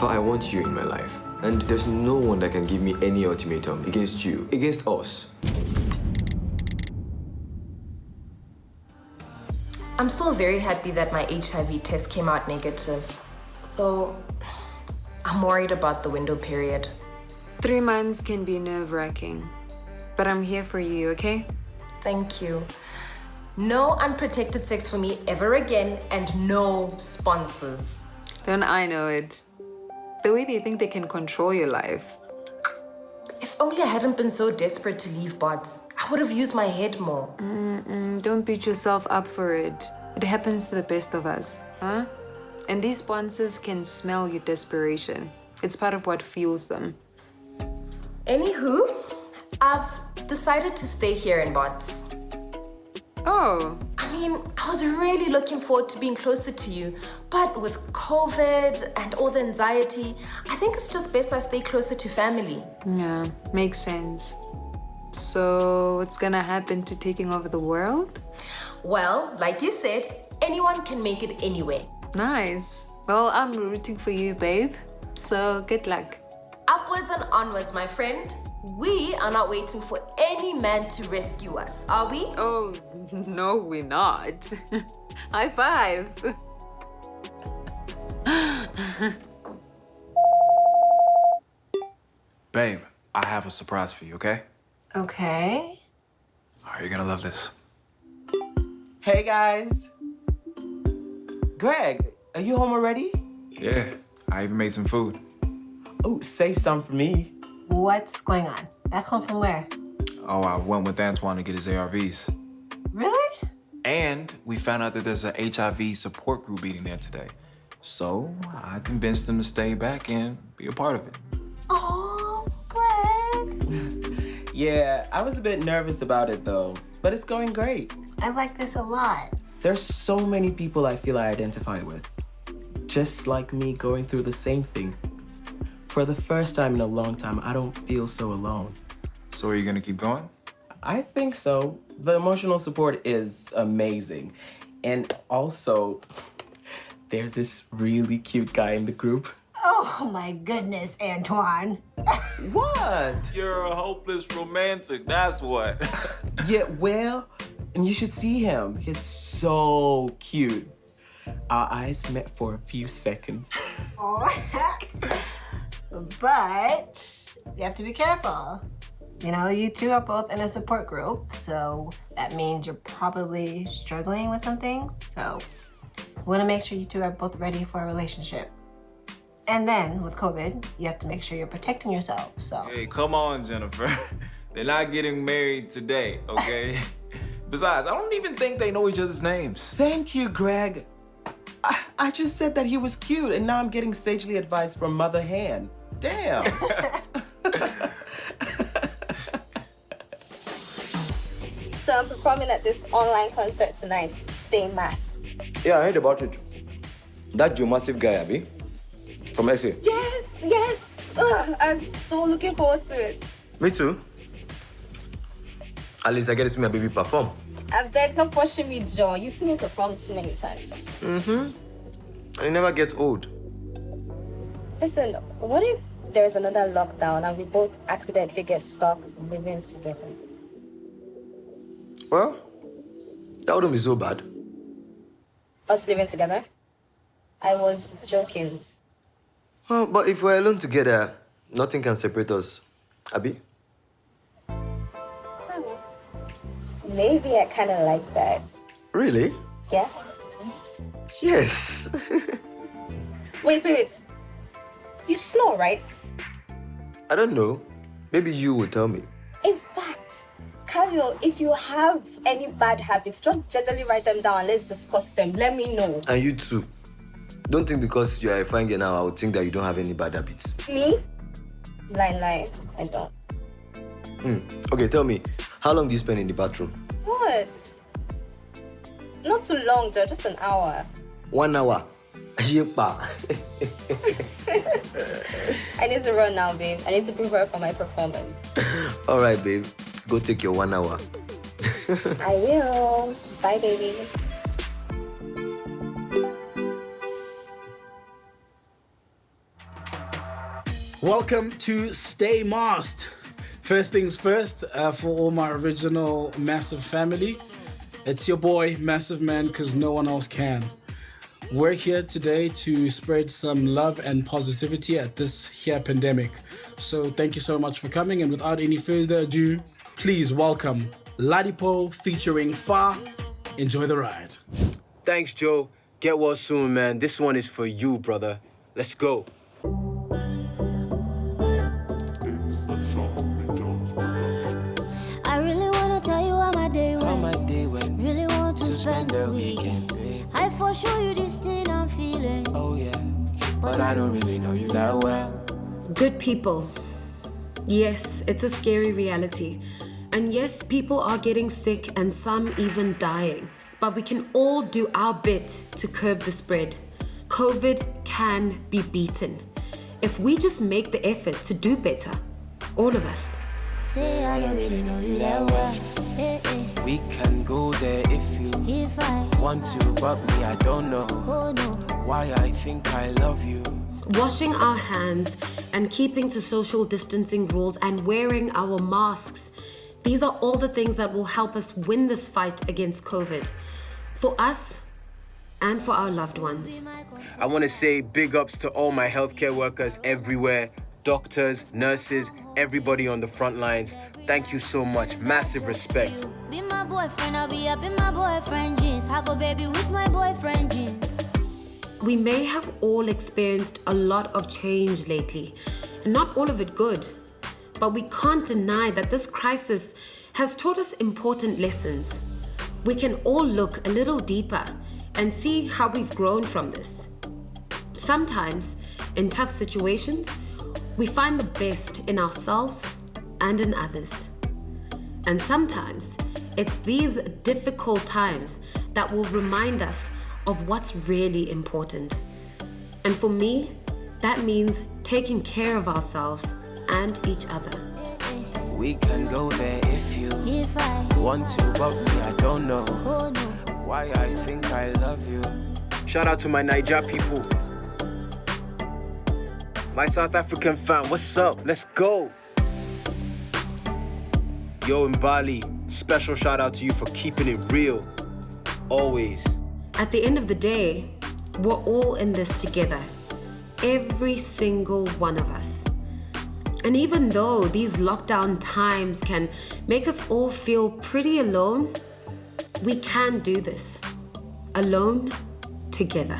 Afa, I want you in my life. And there's no one that can give me any ultimatum against you, against us. I'm still very happy that my HIV test came out negative. Though, I'm worried about the window period. Three months can be nerve-wracking. But I'm here for you, okay? Thank you. No unprotected sex for me ever again and no sponsors. Don't I know it? The way they think they can control your life. If only I hadn't been so desperate to leave bots, I would have used my head more. Mm -mm, don't beat yourself up for it. It happens to the best of us, huh? And these sponsors can smell your desperation. It's part of what fuels them. Anywho, I've decided to stay here in bots. Oh. I mean, I was really looking forward to being closer to you, but with COVID and all the anxiety, I think it's just best I stay closer to family. Yeah, makes sense. So what's gonna happen to taking over the world? Well, like you said, anyone can make it anywhere. Nice. Well, I'm rooting for you, babe. So good luck. Upwards and onwards, my friend. We are not waiting for any man to rescue us, are we? Oh, no, we're not. High five. Babe, I have a surprise for you, okay? Okay. Are you gonna love this? Hey, guys. Greg, are you home already? Yeah, I even made some food. Oh, save some for me. What's going on? Back home from where? Oh, I went with Antoine to get his ARVs. Really? And we found out that there's an HIV support group meeting there today. So I convinced them to stay back and be a part of it. Oh, Greg. yeah, I was a bit nervous about it though, but it's going great. I like this a lot. There's so many people I feel I identify with. Just like me going through the same thing. For the first time in a long time, I don't feel so alone. So are you gonna keep going? I think so. The emotional support is amazing. And also, there's this really cute guy in the group. Oh my goodness, Antoine. what? You're a hopeless romantic, that's what. yeah, well, and you should see him. He's so cute. Our eyes met for a few seconds. but you have to be careful. You know, you two are both in a support group, so that means you're probably struggling with some things. So we want to make sure you two are both ready for a relationship. And then with COVID, you have to make sure you're protecting yourself, so. Hey, come on, Jennifer. They're not getting married today, okay? Besides, I don't even think they know each other's names. Thank you, Greg. I, I just said that he was cute, and now I'm getting sagely advice from Mother Han. Damn. so I'm performing at this online concert tonight. Stay masked. Yeah, I heard about it. That Joe Massive guy, Abby? From SA. Yes, yes. Ugh, I'm so looking forward to it. Me too. At least I get to see my baby perform. I beg, stop pushing me, Joe. You've seen me perform too many times. Mm-hmm. And it never gets old. Listen, what if there's another lockdown and we both accidentally get stuck living together? Well, that wouldn't be so bad. Us living together? I was joking. Well, but if we're alone together, nothing can separate us. Abby? Hmm. Maybe I kind of like that. Really? Yes. Yes. wait, wait, wait. You snore, right? I don't know. Maybe you will tell me. In fact, If you have any bad habits, just gently write them down. Let's discuss them. Let me know. And you too. Don't think because you are a fine girl now, I would think that you don't have any bad habits. Me? Line, line. I don't. Hmm. Okay, tell me, how long do you spend in the bathroom? What? Not too long, Joe. Just an hour. One hour. Yepa. I need to run now, babe. I need to prepare for my performance. All right, babe. Go take your one hour. I will. Bye, baby. Welcome to Stay Masked. First things first, uh, for all my original Massive family, it's your boy, Massive Man, because no one else can. We're here today to spread some love and positivity at this here pandemic. So thank you so much for coming, and without any further ado, please welcome Ladipo featuring Fa. Enjoy the ride. Thanks, Joe. Get well soon, man. This one is for you, brother. Let's go. I really wanna tell you how my day went. How my day went. Really want to, To spend, spend the the weekend. weekend. I for sure you this thing I'm feeling. Oh yeah, but I don't really know you that well. Good people. Yes, it's a scary reality. And yes, people are getting sick and some even dying. But we can all do our bit to curb the spread. COVID can be beaten. If we just make the effort to do better, all of us. Say I don't really know you that well. We can go there if you If I want to, but me, I don't know oh no, why I think I love you. Washing our hands and keeping to social distancing rules and wearing our masks. These are all the things that will help us win this fight against COVID. For us and for our loved ones. I want to say big ups to all my healthcare workers everywhere doctors, nurses, everybody on the front lines. Thank you so much. Massive respect. be my boyfriend, I'll be up in my boyfriend jeans. Have a baby with my boyfriend jeans. We may have all experienced a lot of change lately, and not all of it good. But we can't deny that this crisis has taught us important lessons. We can all look a little deeper and see how we've grown from this. Sometimes, in tough situations, we find the best in ourselves and in others. And sometimes, it's these difficult times that will remind us of what's really important. And for me, that means taking care of ourselves and each other. We can go there if you If I want to, but me, I don't know oh no, why I think I love you. Shout out to my Niger people. My South African fam, what's up? Let's go. Yo, in Bali, special shout out to you for keeping it real. Always. At the end of the day, we're all in this together. Every single one of us. And even though these lockdown times can make us all feel pretty alone, we can do this. Alone, together.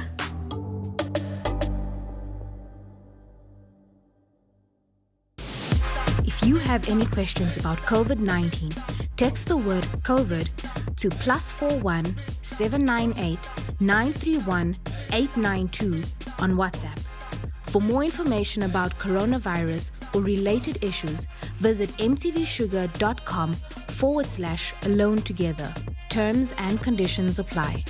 If you have any questions about COVID 19, text the word COVID to plus 41 798 931 892 on WhatsApp. For more information about coronavirus or related issues, visit mtvshuga.com forward slash alone together. Terms and conditions apply.